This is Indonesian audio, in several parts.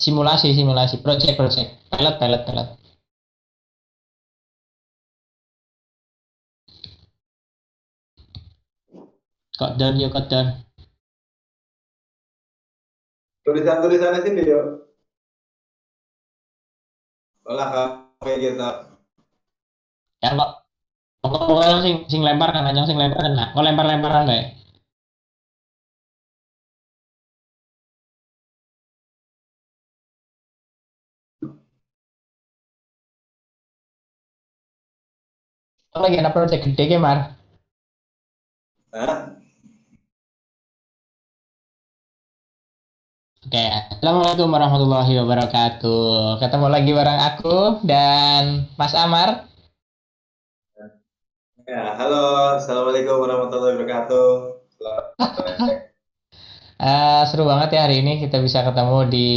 Simulasi, simulasi, project, project, pilot, pilot, pilot. Kok down yuk, kok down. Tulisan-tulisannya sini yuk. Olah kafe gitu. Ya kok. Pokoknya sing sing lempar kan, anjing sing lempar kena. Kok lempar-lemparan kayak. Oh, lagi ada project gede ke, Mar? Hah? Oke, Assalamualaikum warahmatullahi wabarakatuh. Ketemu lagi bareng aku dan Mas Amar. Ya, halo. Assalamualaikum warahmatullahi wabarakatuh. Selamat sore. Eh, seru banget ya hari ini kita bisa ketemu di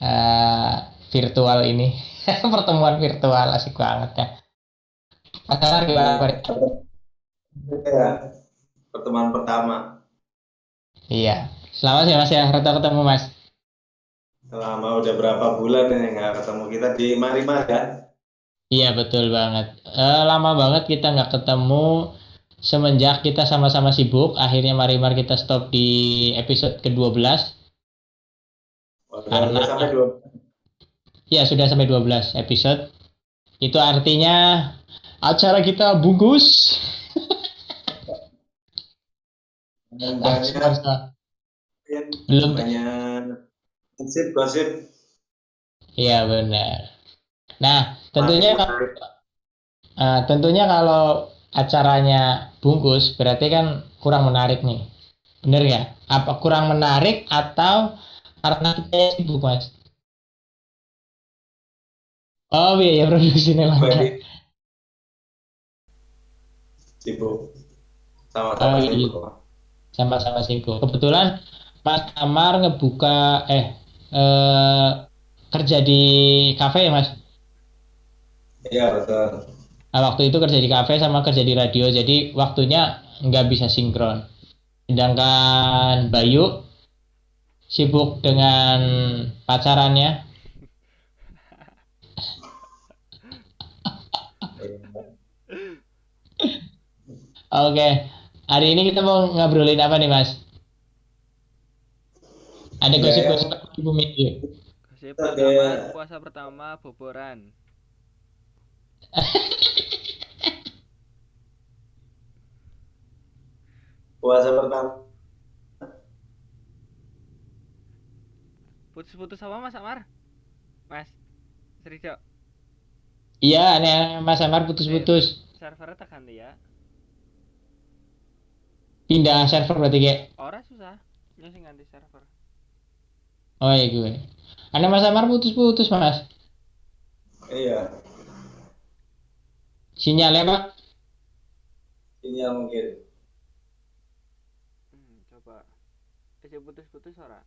eh, virtual ini. Pertemuan virtual asik banget ya. Amar gimana kabar? Ya, pertemuan pertama. Iya. Selamat ya Mas ya, Rata ketemu Mas. Selama udah berapa bulan ini nggak ketemu kita di Marimar ya? Iya betul banget. Eh, lama banget kita nggak ketemu semenjak kita sama-sama sibuk. Akhirnya mari mari kita stop di episode ke-12. Udah, Karena- sampai dua. Ya sudah sampai 12 episode. Itu artinya acara kita bungkus. Dan banyak, Belum. banyak gosip gosip. Iya benar. Nah tentunya eh, tentunya kalau acaranya bungkus berarti kan kurang menarik nih. Bener nggak? Apa kurang menarik atau karena kita sibuk mas? Oh biaya produksinya lancar. Sibuk Oh, sama-sama iya. sibuk. sama-sama sibuk. Kebetulan Mas Amar ngebuka eh eh kerja di kafe ya Mas. Iya betul. Nah, waktu itu kerja di kafe sama kerja di radio, jadi waktunya nggak bisa sinkron. Sedangkan Bayu sibuk dengan pacarannya. Oke, hari ini kita mau ngobrolin apa nih Mas? Ada Ya, gosip-gosip di bumi yuk. Gosip pertama, puasa pertama boboran. Puasa pertama. Putus-putus apa Mas Amar? Mas, Serijo, Iya, Mas Amar putus-putus. servernya tak ganti ya. Pindah server berarti kayak. Ora susah, ya sing ganti server. Oh iya gue. Aneh Mas Amar putus-putus Mas. Iya. Sinyalnya Pak. Sinyal mungkin. Hmm, coba. Eh, putus-putus ora?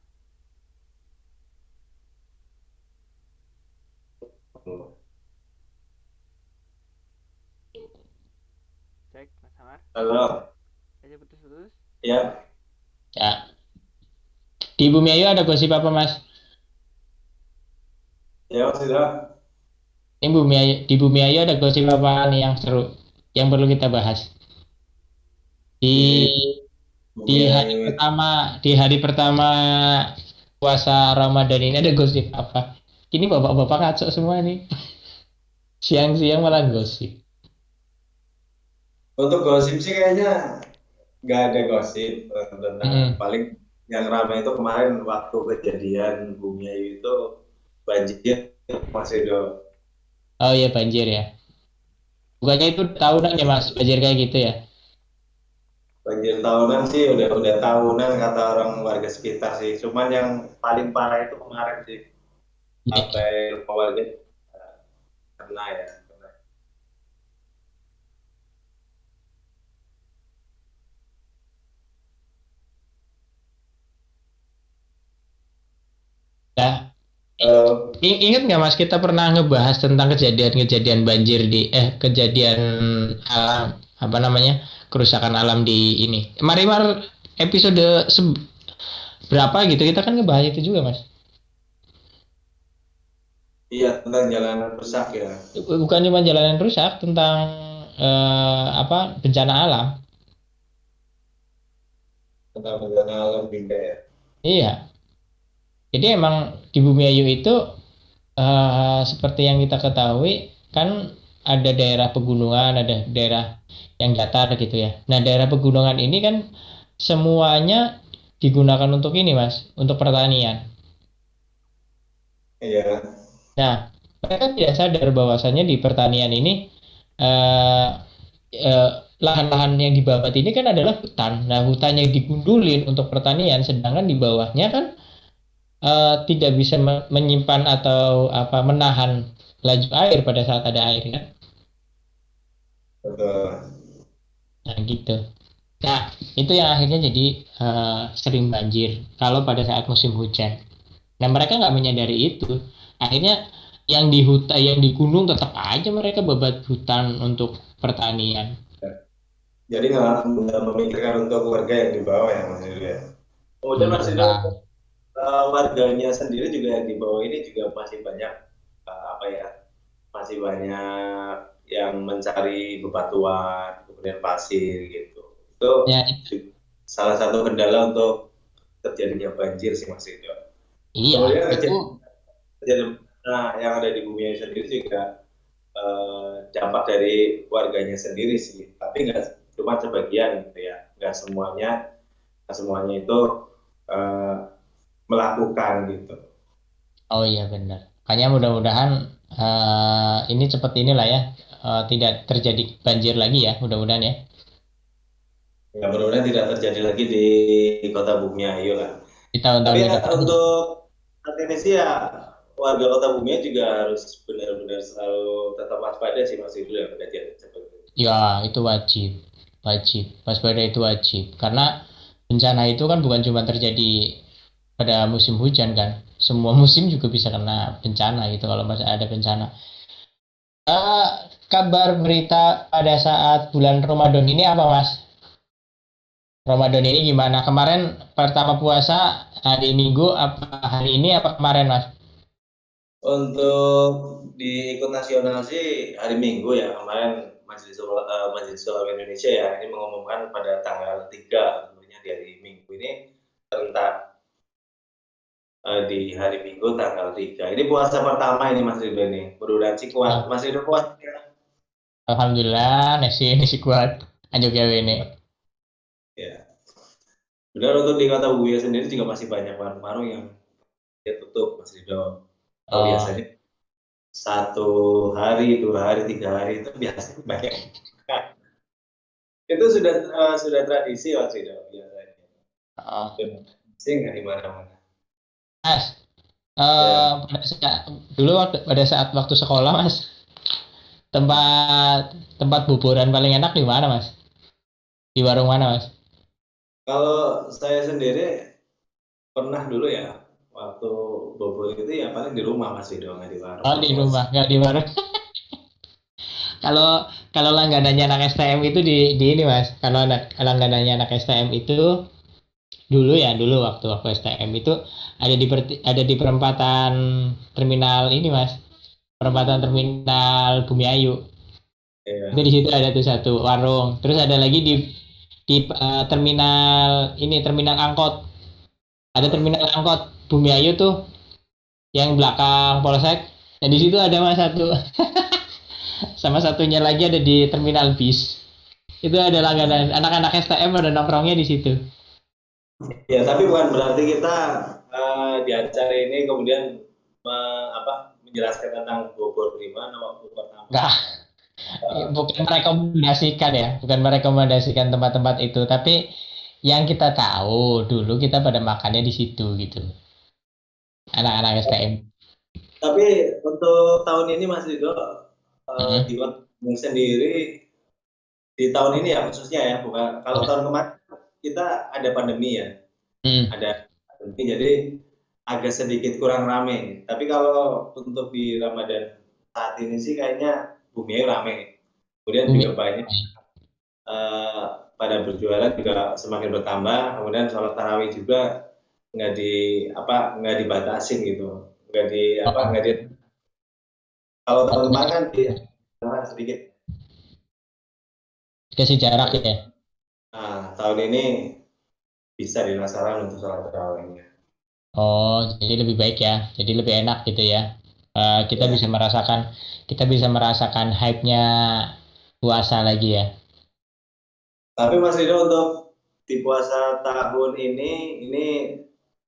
Cek, Mas Amar. Halo. Ya. Ya. Di Bumi Ayu ada gosip apa Mas? Ya sudah. Ini Bumi Ayu, di Bumi Ayu ada gosip apa nih yang seru yang perlu kita bahas? Di di hari pertama di hari pertama puasa Ramadan ini ada gosip apa? Ini bapak-bapak ngaco semua nih. Siang-siang malah gosip. Untuk gosip sih kayaknya nggak ada gosip tentang Hmm. paling yang ramai itu kemarin waktu kejadian bumi Ayu itu banjir Mas Edo. Oh iya banjir ya. Bukannya itu tahunan ya Mas, banjir kayak gitu ya? Banjir tahunan sih udah udah tahunan kata orang warga sekitar sih. Cuman yang paling parah itu kemarin sih sampai lupa warga eh, kena ya. kena. Nah, Eh, I- Ingat nggak Mas kita pernah ngebahas tentang kejadian-kejadian banjir di eh kejadian alam apa namanya kerusakan alam di ini. Marimar episode berapa gitu kita kan ngebahas itu juga Mas. Iya, tentang jalanan rusak ya. Bukan cuma jalanan rusak, tentang eh, apa bencana alam. Tentang bencana alam juga ya. Iya. Jadi emang di Bumi Ayu itu eh, seperti yang kita ketahui kan ada daerah pegunungan, ada daerah yang datar gitu ya. Nah, daerah pegunungan ini kan semuanya digunakan untuk ini, Mas, untuk pertanian. Iya. Nah, mereka tidak sadar bahwasannya di pertanian ini eh, eh, lahan-lahan yang dibabat ini kan adalah hutan. Nah, hutan yang digundulin untuk pertanian, sedangkan di bawahnya kan eh, tidak bisa me- menyimpan atau apa menahan laju air pada saat ada air kan. Betul. Nah, gitu. Nah, itu yang akhirnya jadi eh, sering banjir kalau pada saat musim hujan. Nah, mereka nggak menyadari itu. Akhirnya yang di hutan, yang di gunung tetap aja mereka babat hutan untuk pertanian. Jadi nggak memikirkan untuk warga yang di bawah ya Mas Yudo ya. Kemudian Mas Yudo, Eh, warganya sendiri juga di bawah ini juga masih banyak eh, apa ya masih banyak yang mencari bebatuan kemudian pasir gitu. Itu ya, ju- salah satu kendala untuk terjadinya banjir sih Mas iya, itu terjadi, terjadi- nah yang ada di bumi sendiri juga eh, dampak dari warganya sendiri sih. Tapi nggak cuma sebagian gitu ya. Nggak semuanya nggak semuanya itu eh, melakukan gitu oh iya benar. Makanya mudah-mudahan eh, ini cepat inilah ya, eh, tidak terjadi banjir lagi ya, mudah-mudahan ya. ya mudah-mudahan tidak terjadi lagi di kota Bumi Ayu lah Di tahun-tahun tapi yang ya, untuk saat ini sih ya warga kota Bumi juga harus benar-benar selalu tetap waspada sih Mas Yudo ya kejadian seperti itu Ya, itu wajib. Wajib. Waspada itu wajib. Karena bencana itu kan bukan cuma terjadi pada musim hujan kan. Semua musim juga bisa kena bencana gitu kalau masih ada bencana. Eh, kabar berita pada saat bulan Ramadan ini apa, Mas? Ramadan ini gimana? Kemarin pertama puasa hari Minggu apa hari ini apa kemarin, Mas? Untuk di ikut nasional sih hari Minggu ya kemarin Majelis Ulama, eh, Majelis Ulama Indonesia ya ini mengumumkan pada tanggal 3 tentunya di hari Minggu ini serentak eh, di hari Minggu tanggal 3. Ini puasa pertama ini Mas Ridho ini. Sih kuat. Mas Ridho kuat ya. Alhamdulillah, nasi nasi kuat. Anjuk gawe ini. Ya. Benar untuk di kota Buya sendiri juga masih banyak warung-warung yang dia tutup Mas Ridho. Oh. Biasanya satu hari, dua hari, tiga hari itu biasanya banyak. itu sudah eh, sudah tradisi Mas Ridho biasanya. Oh. Sih nggak di mana-mana. Mas, Ya. pada saat, dulu pada saat waktu sekolah, Mas, tempat tempat buburan paling enak di mana, Mas? Di warung mana, Mas? Kalau saya sendiri pernah dulu ya waktu bobol itu ya paling di rumah Mas Ridho nggak di warung. Oh, di rumah, nggak di warung. Kalau kalau langganannya anak STM itu di di ini, Mas. Kalau anak langganannya anak STM itu dulu ya, dulu waktu waktu STM itu ada di ada di perempatan terminal ini, Mas. Perempatan terminal Bumi Ayu. Iya. Itu di situ ada tuh satu warung. Terus ada lagi di di eh, terminal ini terminal angkot. Ada terminal angkot Bumi Ayu tuh yang belakang Polsek. Dan di situ ada mas satu. Sama satunya lagi ada di terminal bis. Itu ada langganan anak-anak STM ada nongkrongnya di situ. Ya, tapi bukan berarti kita eh, di acara ini kemudian me- apa menjelaskan tentang Bogor di mana waktu pertama. Enggak. Bukan merekomendasikan ya, bukan merekomendasikan tempat-tempat itu, tapi yang kita tahu dulu kita pada makannya di situ gitu. Anak-anak STM. Tapi untuk tahun ini Mas Ridho eh, Mhm. di sendiri di tahun ini ya khususnya ya bukan kalau Ya. tahun kemarin kita ada pandemi ya Hmm. ada pandemi jadi agak sedikit kurang rame tapi kalau untuk di Ramadan saat ini sih kayaknya Bumi Ayu rame kemudian juga banyak eh, pada berjualan juga semakin bertambah kemudian sholat tarawih juga nggak di apa nggak dibatasin gitu nggak di apa nggak di Kalau tahun kemarin kan dia sedikit. Kasih jarak ya. Nah, tahun ini bisa dilaksanakan untuk sholat tarawihnya. Oh, jadi lebih baik ya. Jadi lebih enak gitu ya. Uh, kita Ya. bisa merasakan kita bisa merasakan hype-nya puasa lagi ya. Tapi Mas Rido untuk di puasa tahun ini ini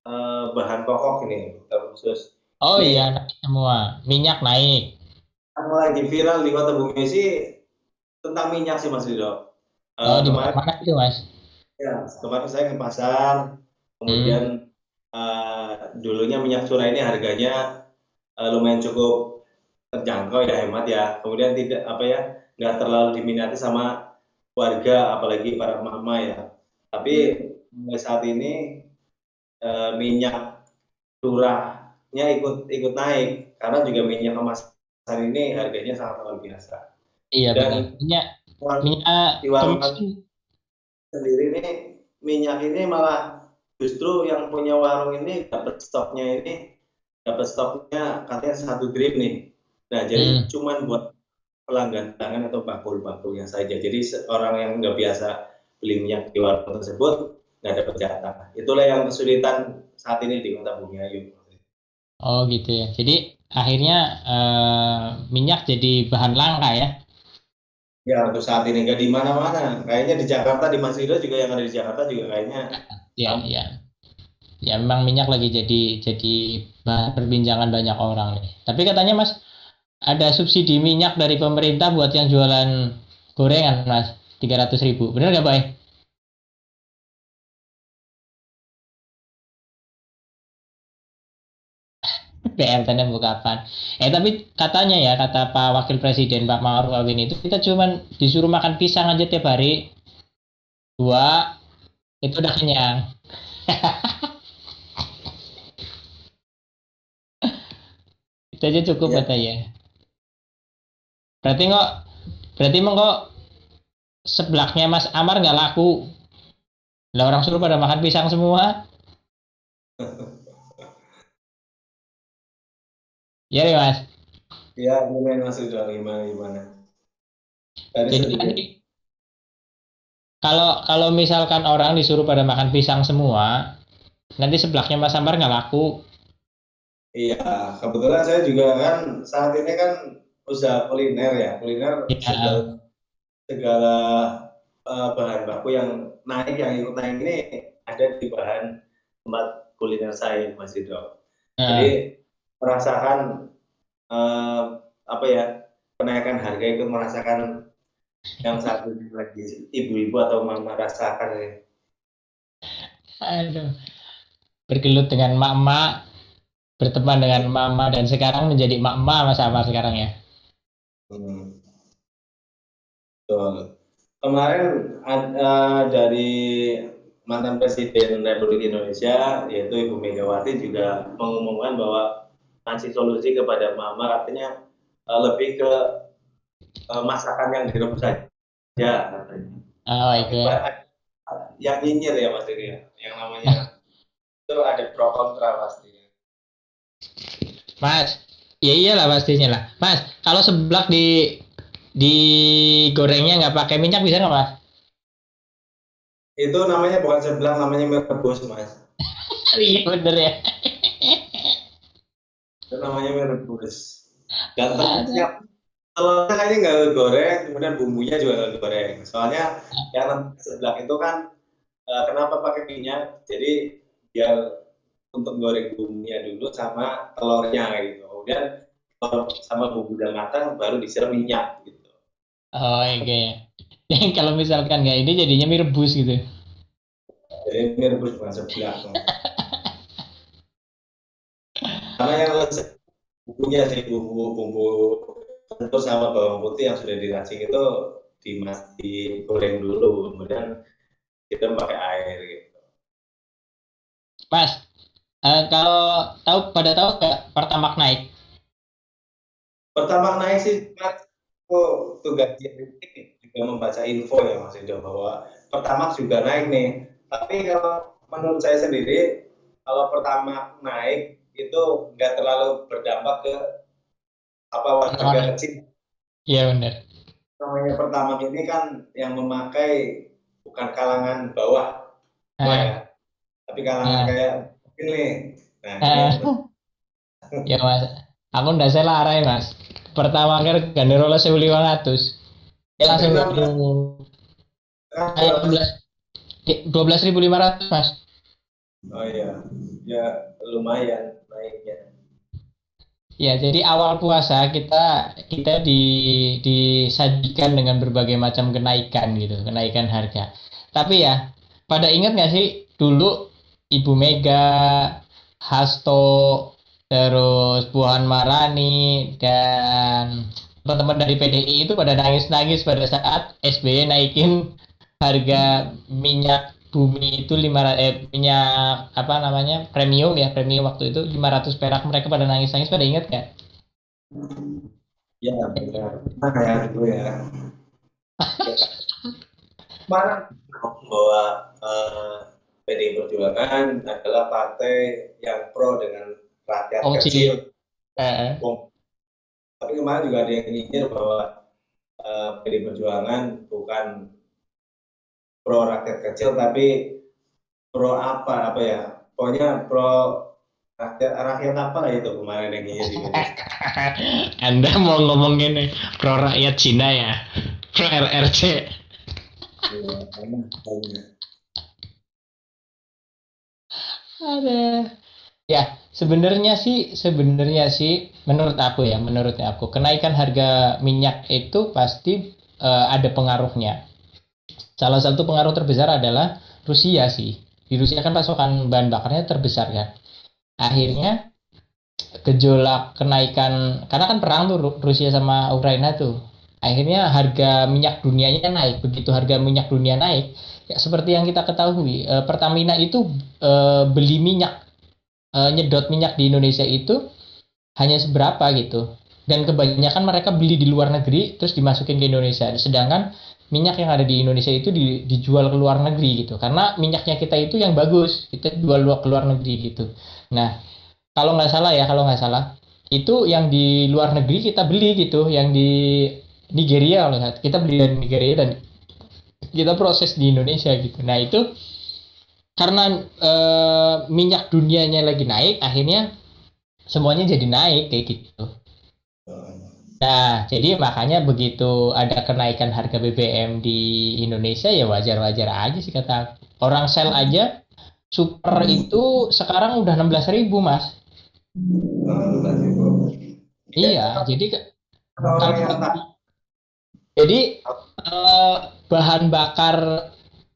eh, bahan pokok ini khusus Oh iya, naik semua. Minyak naik. yang lagi viral di kota Bumi sih tentang minyak sih Mas Rido. Oh, di mana itu, Mas? ya, kemarin saya ke pasar, kemudian eh, dulunya minyak curah ini harganya eh, lumayan cukup terjangkau ya hemat ya. Kemudian tidak apa ya nggak terlalu diminati sama warga apalagi para mama ya. Tapi mulai saat ini eh, minyak curahnya ikut ikut naik karena juga minyak kemasan ini harganya sangat luar biasa. Iya, Dan- benar. Minyak minyak di warung sendiri ini minyak ini malah justru yang punya warung ini dapat stoknya ini dapat stoknya katanya satu drip nih. Nah jadi Hmm. cuman buat pelanggan tangan atau bakul-bakulnya saja. Jadi orang yang nggak biasa beli minyak di warung tersebut nggak dapat jatah. Itulah yang kesulitan saat ini di kota Bumi Ayu. Oh gitu ya. Jadi akhirnya eh, minyak jadi bahan langka ya. Ya untuk saat ini nggak di mana-mana. Kayaknya di Jakarta di Mas juga yang ada di Jakarta juga kayaknya Ya, ya. Ya memang minyak lagi jadi jadi bahan perbincangan banyak orang nih. Tapi katanya Mas ada subsidi minyak dari pemerintah buat yang jualan gorengan Mas 300 ribu. Bener nggak Bay? PLTN mau kapan? Eh tapi katanya ya kata Pak Wakil Presiden Pak Ma'ruf Amin itu kita cuman disuruh makan pisang aja tiap hari dua itu udah kenyang. itu aja cukup Iya. katanya. Berarti kok berarti emang kok sebelaknya Mas Amar nggak laku. Lah orang suruh pada makan pisang semua. Iya ya Mas. ya gimana Mas Rido gimana gimana. Dari Jadi sedikit. tadi kalau kalau misalkan orang disuruh pada makan pisang semua, nanti sebelahnya Mas Ambar nggak laku. Iya, kebetulan saya juga kan saat ini kan usaha kuliner ya, kuliner Iya. segala, segala eh, bahan baku yang naik yang ikut naik ini ada di bahan tempat kuliner saya Mas Rido. Nah, Jadi merasakan eh, apa ya kenaikan harga ikut merasakan yang saat ini lagi ibu-ibu atau mama rasakan ya. aduh. Bergelut dengan mak-mak, berteman dengan mama dan sekarang menjadi mak-mak Mas Ambar sekarang ya. Hmm. Betul. Kemarin ada dari mantan Presiden Republik Indonesia yaitu Ibu Megawati juga mengumumkan bahwa ngasih solusi kepada mama artinya eh, lebih ke eh, masakan yang direbus saja katanya. Oh itu ya. Yang nyinyir ya Mas ini ya, yang namanya itu ada pro kontra pasti. Mas, ya iyalah pastinya lah. Mas, kalau seblak di di gorengnya nggak pakai minyak bisa nggak Mas? Itu namanya bukan sebelah namanya mie rebus Mas. Iya bener ya. Itu namanya mie rebus dan telurnya telurnya kayaknya nggak goreng kemudian bumbunya juga nggak goreng. Soalnya yang seblak itu kan eh, kenapa pakai minyak? Jadi biar untuk goreng bumbunya dulu sama telurnya gitu. Kemudian kalau sama bumbu udah matang baru disiram minyak gitu. Oh iya. ya. kalau misalkan nggak ini jadinya mie rebus gitu. jadi mie rebus bukan seblak karena yang resep bumbunya sih bumbu bumbu tentu sama bawang putih yang sudah diracik itu dimas digoreng dulu kemudian kita pakai air gitu. Mas, eh, kalau tahu pada tahu nggak pertamax naik? pertama naik sih Mas, oh, tugas juga membaca info ya Mas Ido bahwa pertama juga naik nih. Tapi kalau menurut saya sendiri kalau pertama naik itu nggak terlalu berdampak ke apa warga kecil. Iya benar. namanya pertama ini kan yang memakai bukan kalangan bawah. Ah, ya? Tapi kalangan Ah. kayak ini nah ah. ini. Ya mas, aku ndak salah arah mas. Pertama kali ganderola sewu lima ratus. Ya langsung Kan, dua belas ribu lima ratus mas. oh iya. Ya lumayan naiknya Ya, jadi awal puasa kita kita di, disajikan dengan berbagai macam kenaikan gitu, kenaikan harga. Tapi ya, pada ingat nggak sih dulu Ibu Mega, Hasto, terus Puan Marani dan teman-teman dari PDI itu pada nangis-nangis pada saat SBY naikin harga minyak bumi itu 500 eh, minyak apa namanya premium ya premium waktu itu 500 perak. Mereka pada nangis-nangis pada ingat kan ya benar nah kayak gitu ya. Kemarin bahwa eh, PDI Perjuangan adalah partai yang pro dengan rakyat Oh, kecil. Eh, tapi kemarin juga ada yang nyinyir bahwa eh, PDI Perjuangan bukan pro rakyat kecil tapi pro apa apa ya? Pokoknya pro rakyat rakyat apa lah itu kemarin yang media. Anda mau ngomong ini pro rakyat Cina ya? Pro RRC Iya, ada. Ya sebenarnya sih sebenarnya sih menurut aku ya menurut aku kenaikan harga minyak itu pasti eh, ada pengaruhnya salah satu pengaruh terbesar adalah Rusia sih. Di Rusia kan pasokan bahan bakarnya terbesar kan. Akhirnya gejolak kenaikan karena kan perang tuh Ru- Rusia sama Ukraina tuh. Akhirnya harga minyak dunianya naik. Begitu harga minyak dunia naik ya seperti yang kita ketahui eh, Pertamina itu eh, beli minyak eh, nyedot minyak di Indonesia itu hanya seberapa gitu. Dan kebanyakan mereka beli di luar negeri terus dimasukin ke Indonesia. Sedangkan minyak yang ada di Indonesia itu di- dijual ke luar negeri gitu. Karena minyaknya kita itu yang bagus kita jual ke luar negeri gitu. Nah kalau nggak salah ya kalau nggak salah itu yang di luar negeri kita beli gitu yang di Nigeria kalau kita beli dari Nigeria dan kita proses di Indonesia gitu. Nah itu karena eh, minyak dunianya lagi naik akhirnya semuanya jadi naik kayak gitu Nah, jadi makanya begitu ada kenaikan harga BBM di Indonesia ya wajar-wajar aja sih kata. Orang sel aja super itu sekarang udah 16.000 Mas. Nah, tadi, Bu. Iya, jadi tak jadi eh, bahan bakar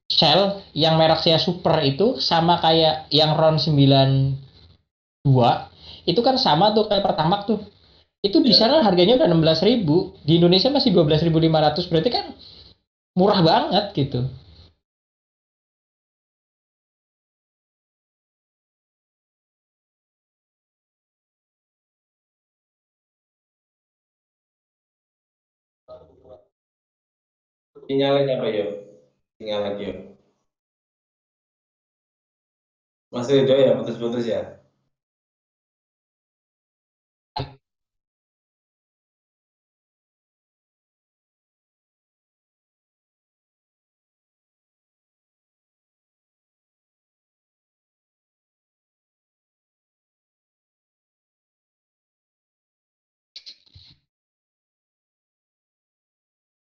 Shell yang merek saya Super itu sama kayak yang RON 92 itu kan sama tuh kayak Pertamax tuh. Itu di Iya. sana harganya udah 16.000, di Indonesia masih 12.500 berarti kan murah banget gitu. sinyalnya apa yo sinyal lagi yo Mas Ridho ya putus-putus ya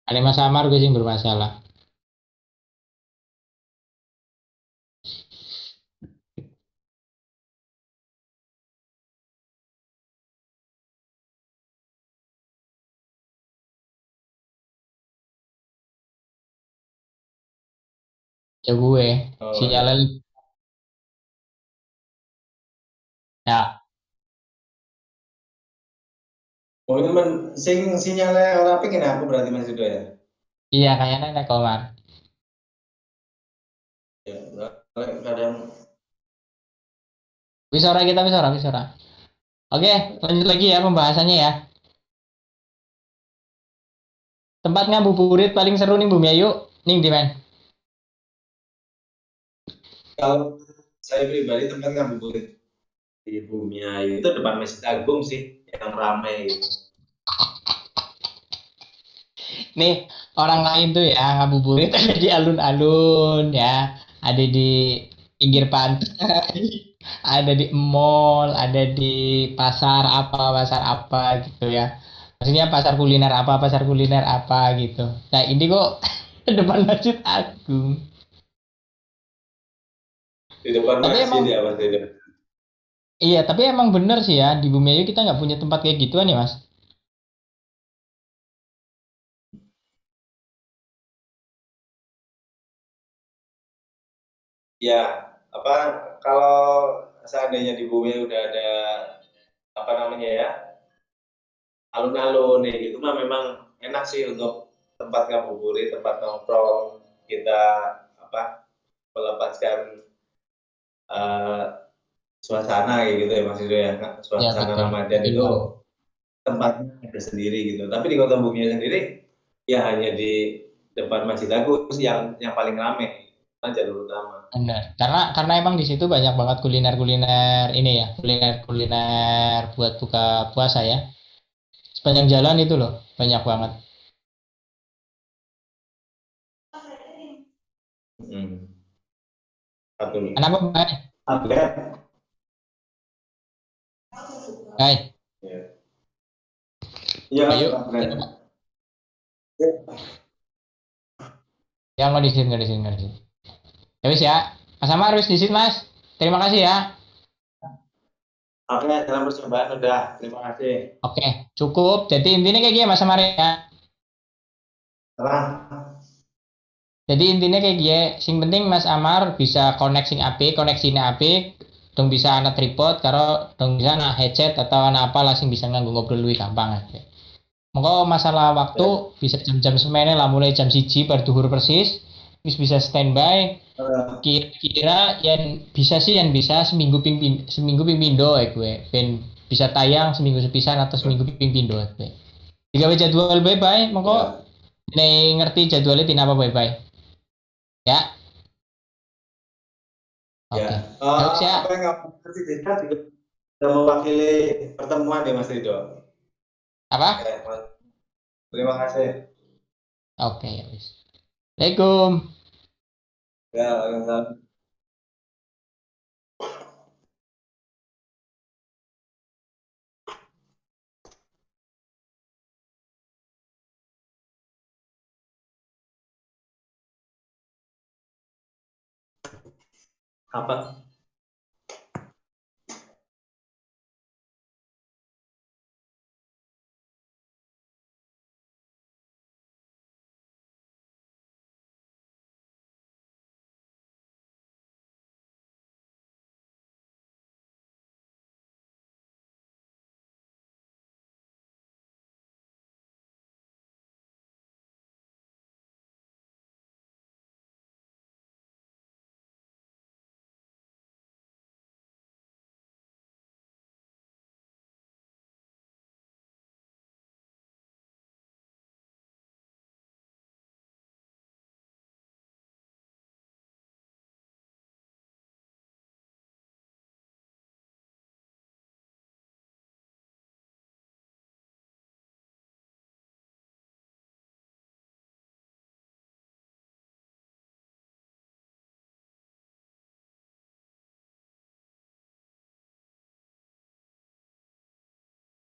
Ada Mas Amar gue sih bermasalah. Ya gue, oh, sinyalnya ya oh ini men sing sinyalnya orang pengen aku berarti Mas Ridho ya iya kayaknya nenek Komar. ya kadang Bisa ora kita bisa ora, bisa ora. Oke, lanjut lagi ya pembahasannya ya. Tempat ngabuburit paling seru nih Bumi Ayu, ning di men. kalau saya pribadi tempat ngabuburit di bumi Ayu itu depan Masjid Agung sih yang ramai gitu. nih orang lain tuh ya ngabuburit ada di alun-alun ya ada di pinggir pantai ada di mall ada di pasar apa pasar apa gitu ya maksudnya pasar kuliner apa pasar kuliner apa gitu nah ini kok depan masjid agung di depan Tapi masjid emang- ya mas. Iya tapi emang bener sih ya di Bumi Ayu kita nggak punya tempat kayak gituan ya mas? Ya, apa kalau seandainya di bumi udah ada apa namanya ya alun-alun nih gitu mah memang enak sih untuk tempat ngabuburit, tempat nongkrong kita apa melepaskan eh, suasana kayak gitu ya Mas ya suasana betul. Ramadan Betul itu tempatnya ada sendiri gitu. Tapi di kota bumi sendiri ya hanya di depan Masjid Agung yang yang paling ramai kan jalur utama. Benar, karena karena emang di situ banyak banget kuliner-kuliner ini ya, kuliner-kuliner buat buka puasa ya. Sepanjang jalan itu loh, banyak banget. Hmm. Satu. Kenapa? Upgrade. Bay, Ya. Iya, ayo. upgrade. Ya nggak di sini, nggak di sini, nggak di sini. Ya wis ya, Mas Amar wis di sini Mas. Terima kasih ya. Oke, dalam percobaan udah. Terima kasih. Oke, cukup. Jadi intinya kayak gini Mas Amar ya. Terang. Jadi intinya kayak gini, sing penting Mas Amar bisa connect sing apik, koneksinya apik, dong bisa anak tripod, karo dong bisa anak headset atau anak apa langsung bisa nganggo ngobrol lebih gampang aja. Monggo masalah waktu bisa jam-jam semene lah mulai jam siji bar duhur persis, wis bisa standby. Eh, Kira-kira yang bisa sih yang bisa seminggu ping pin- seminggu ping pindo ya gue, ben bisa tayang seminggu sepisan atau seminggu ping pindo ya gue. Jika jadwal bye bye, monggo nih ngerti jadwalnya tina apa bye bye. Ya. Oke. Ya. Terus ya. apa yang kasih juga sudah mewakili pertemuan ya Mas Rido. Apa? Mas. Terima kasih. Oke, ya wis. Assalamualaikum. Ya, waalaikumsalam. Apa?